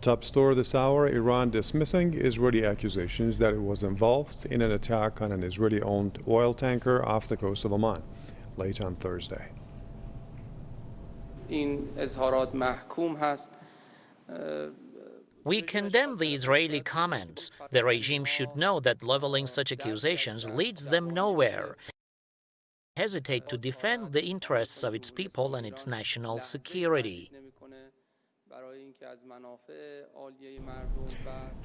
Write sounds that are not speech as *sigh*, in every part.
Top story this hour, Iran dismissing Israeli accusations that it was involved in an attack on an Israeli-owned oil tanker off the coast of Oman late on Thursday. We condemn the Israeli comments. The regime should know that leveling such accusations leads them nowhere hesitate to defend the interests of its people and its national security.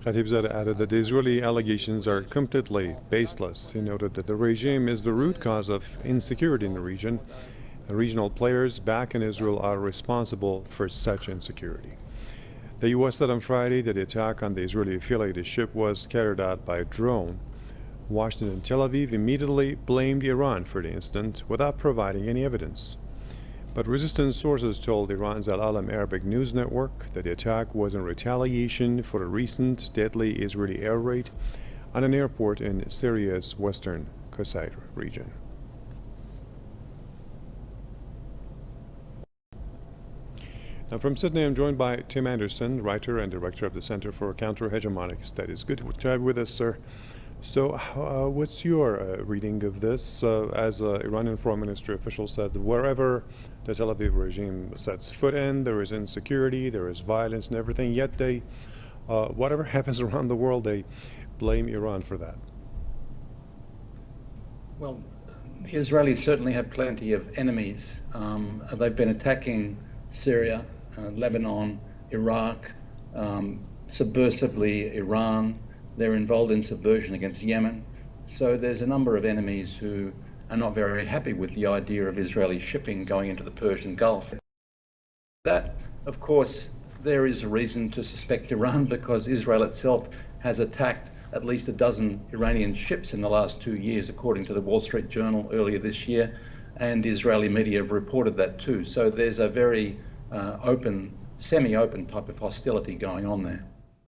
Khatibzadeh added that the Israeli allegations are completely baseless. He noted that the regime is the root cause of insecurity in the region. The regional players back in Israel are responsible for such insecurity. The U.S. said on Friday that the attack on the Israeli affiliated ship was carried out by a drone. Washington and Tel Aviv immediately blamed Iran for the incident without providing any evidence. But resistance sources told Iran's Al Alam Arabic news network that the attack was in retaliation for a recent deadly Israeli air raid on an airport in Syria's western Qusayr region. Now, from Sydney, I'm joined by Tim Anderson, writer and director of the Center for Counter-Hegemonic Studies. Good to have you with us, sir. So, uh, what's your uh, reading of this? Uh, as uh, Iranian foreign ministry official said, wherever the Tel Aviv regime sets foot in, there is insecurity, there is violence and everything, yet they, uh, whatever *laughs* happens around the world, they blame Iran for that. Well, the Israelis certainly have plenty of enemies. Um, they've been attacking Syria uh, Lebanon, Iraq, um, subversively Iran. They're involved in subversion against Yemen. So there's a number of enemies who are not very happy with the idea of Israeli shipping going into the Persian Gulf. That, of course, there is a reason to suspect Iran *laughs* because Israel itself has attacked at least a dozen Iranian ships in the last two years, according to the Wall Street Journal earlier this year, and Israeli media have reported that too. So there's a very uh, open, semi-open type of hostility going on there.